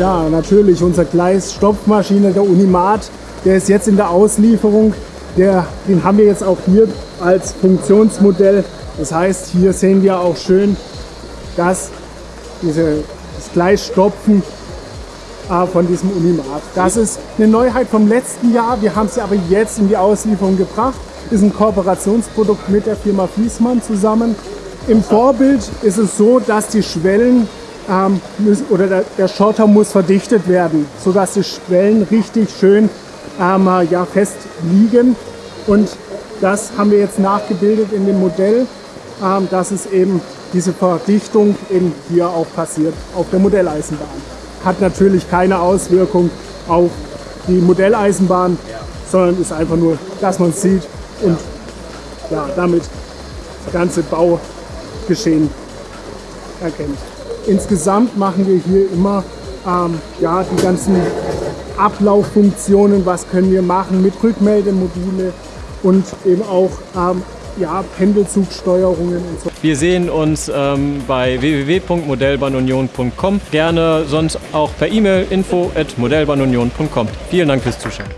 Ja, natürlich, unser Gleisstopfmaschine, der Unimat, der ist jetzt in der Auslieferung. Der, den haben wir jetzt auch hier als Funktionsmodell. Das heißt, hier sehen wir auch schön, dass diese, das Gleisstopfen äh, von diesem Unimat. Das ist eine Neuheit vom letzten Jahr. Wir haben sie aber jetzt in die Auslieferung gebracht. Ist ein Kooperationsprodukt mit der Firma Fiesmann zusammen. Im Vorbild ist es so, dass die Schwellen ähm, müssen, oder der, der, Schotter muss verdichtet werden, sodass die Schwellen richtig schön ähm, ja, fest liegen. Und das haben wir jetzt nachgebildet in dem Modell, ähm, dass es eben diese Verdichtung eben hier auch passiert auf der Modelleisenbahn. Hat natürlich keine Auswirkung auf die Modelleisenbahn, sondern ist einfach nur, dass man es sieht und ja, damit das ganze Baugeschehen erkennt. Insgesamt machen wir hier immer ähm, ja, die ganzen Ablauffunktionen, was können wir machen mit Rückmeldemodule und eben auch ähm, ja, Pendelzugsteuerungen und so. Wir sehen uns ähm, bei www.modellbahnunion.com. Gerne sonst auch per E-Mail info at modellbahnunion.com. Vielen Dank fürs Zuschauen.